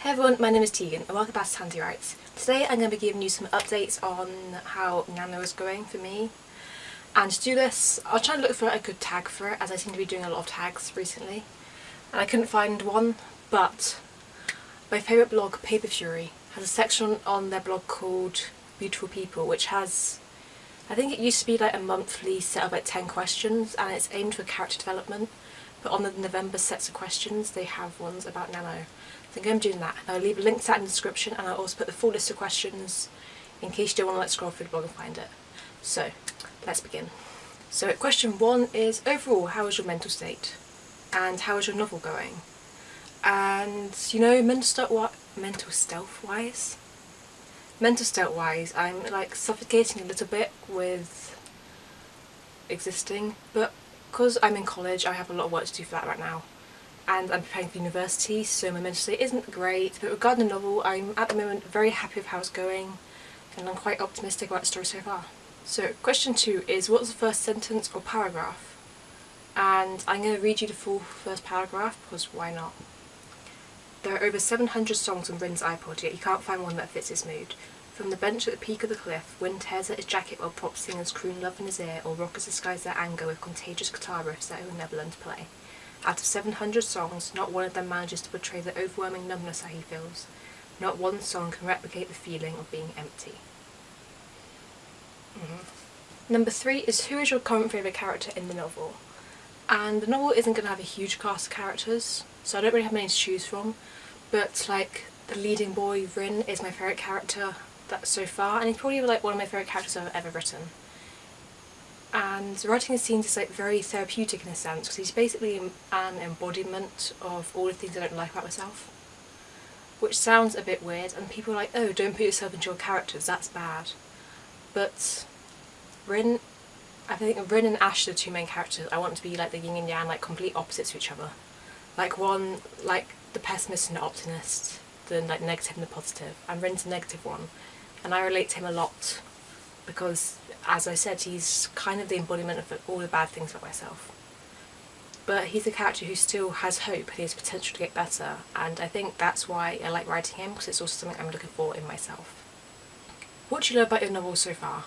Hey everyone, my name is Tegan and welcome back to Tansy Writes. Today I'm going to be giving you some updates on how Nano is going for me. And to do this, I'll try and look for a good tag for it as I seem to be doing a lot of tags recently. And I couldn't find one, but my favourite blog, Paper Fury, has a section on their blog called Beautiful People which has, I think it used to be like a monthly set of like 10 questions and it's aimed for character development. But on the November sets of questions they have ones about Nano. I think I'm doing that. I'll leave a link to that in the description and I'll also put the full list of questions in case you don't want to like scroll through the blog and find it. So let's begin. So question one is overall how is your mental state and how is your novel going? And you know mental stealth what mental stealth wise? Mental stealth wise I'm like suffocating a little bit with existing but because I'm in college I have a lot of work to do for that right now and I'm preparing for university so my mental state isn't great but regarding the novel I'm at the moment very happy with how it's going and I'm quite optimistic about the story so far. So question two is what's the first sentence or paragraph? And I'm going to read you the full first paragraph because why not? There are over 700 songs on Rin's iPod yet you can't find one that fits his mood. From the bench at the peak of the cliff, Rin tears at his jacket while pop singers croon love in his ear or rockers disguise their anger with contagious guitar riffs that he'll never learn to play. Out of 700 songs, not one of them manages to portray the overwhelming numbness that he feels. Not one song can replicate the feeling of being empty. Mm. Number three is who is your current favourite character in the novel? And the novel isn't going to have a huge cast of characters, so I don't really have many to choose from, but like the leading boy, Rin, is my favourite character that so far, and he's probably like one of my favourite characters I've ever written. And writing his scenes is like very therapeutic in a sense because he's basically an embodiment of all the things I don't like about myself which sounds a bit weird and people are like oh don't put yourself into your characters that's bad. But Rin I think Rin and Ash are the two main characters. I want them to be like the yin and yang like complete opposites to each other. Like one like the pessimist and the optimist the like negative and the positive. And Rin's the negative one and I relate to him a lot because as I said he's kind of the embodiment of all the bad things about myself but he's a character who still has hope he has potential to get better and I think that's why I like writing him because it's also something I'm looking for in myself. What do you love about your novel so far?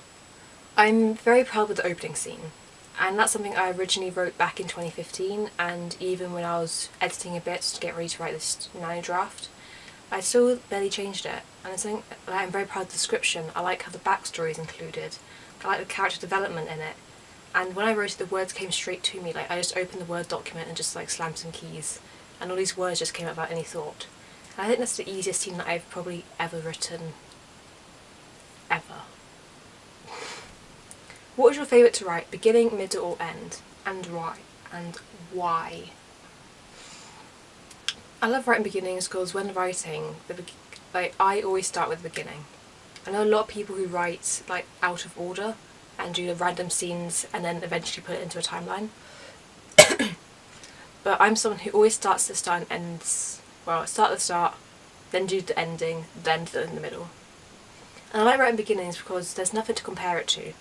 I'm very proud of the opening scene and that's something I originally wrote back in 2015 and even when I was editing a bit to get ready to write this nano draft I still barely changed it and I think I'm very proud of the description. I like how the backstory is included. I like the character development in it. And when I wrote it the words came straight to me, like I just opened the Word document and just like slammed some keys and all these words just came out without any thought. And I think that's the easiest scene that I've probably ever written. Ever. what was your favourite to write? Beginning, middle or end? And why? And why? I love writing beginnings because when writing, the like I always start with the beginning. I know a lot of people who write like out of order and do the random scenes and then eventually put it into a timeline. but I'm someone who always starts the start and ends, well start the start, then do the ending, then do in the middle. And I like writing beginnings because there's nothing to compare it to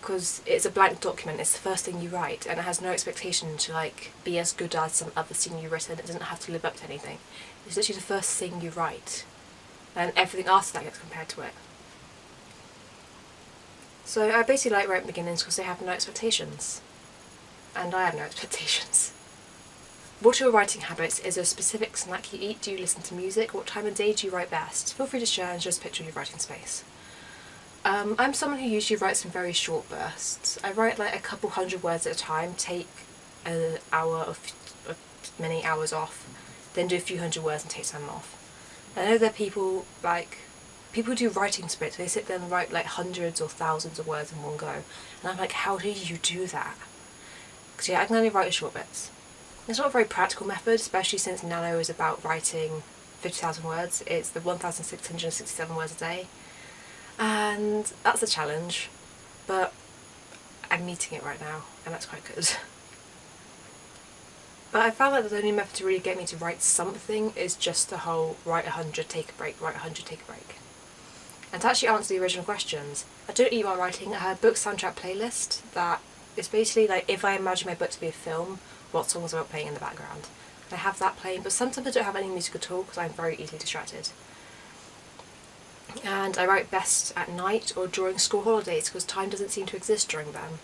because it's a blank document, it's the first thing you write and it has no expectation to like be as good as some other scene you've written, it doesn't have to live up to anything. It's literally the first thing you write and everything after that gets compared to it. So I basically like writing beginnings because they have no expectations and I have no expectations. What are your writing habits? Is there a specific snack you eat? Do you listen to music? What time of day do you write best? Feel free to share and just picture of your writing space. Um, I'm someone who usually writes in very short bursts. I write like a couple hundred words at a time, take an hour or many hours off, then do a few hundred words and take some off. I know there are people like people do writing splits, they sit there and write like hundreds or thousands of words in one go and I'm like how do you do that? Because yeah I can only write short bits. It's not a very practical method especially since Nano is about writing 50,000 words, it's the 1,667 words a day and that's a challenge but I'm meeting it right now and that's quite good. But I found that the only method to really get me to write something is just the whole write 100, take a break, write 100, take a break. And to actually answer the original questions, I don't eat while writing, a book soundtrack playlist that is basically like if I imagine my book to be a film, what songs I playing in the background. I have that playing but sometimes I don't have any music at all because I'm very easily distracted. And I write best at night or during school holidays because time doesn't seem to exist during them.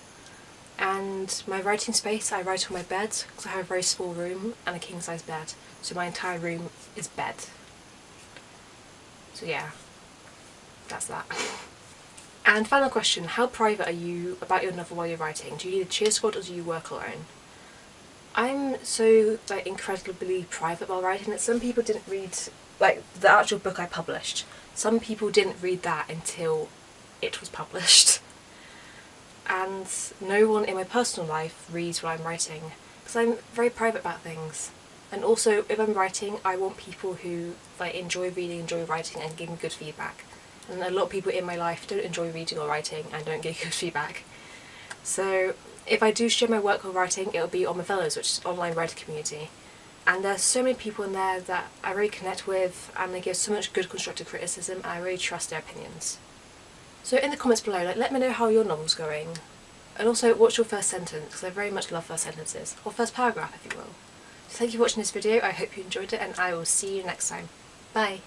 And my writing space, I write on my bed because I have a very small room and a king size bed so my entire room is bed. So yeah, that's that. And final question, how private are you about your novel while you're writing? Do you need a cheer squad or do you work alone? I'm so like incredibly private while writing that some people didn't read like the actual book I published. Some people didn't read that until it was published. And no one in my personal life reads what I'm writing because I'm very private about things. And also if I'm writing I want people who like enjoy reading, enjoy writing and give me good feedback. And a lot of people in my life don't enjoy reading or writing and don't get good feedback. So if I do share my work or writing, it'll be on my Fellows, which is an online writer community. And there's so many people in there that I really connect with and they give so much good constructive criticism and I really trust their opinions. So in the comments below, like, let me know how your novel's going. And also, what's your first sentence? Because I very much love first sentences. Or first paragraph, if you will. So thank you for watching this video, I hope you enjoyed it and I will see you next time. Bye!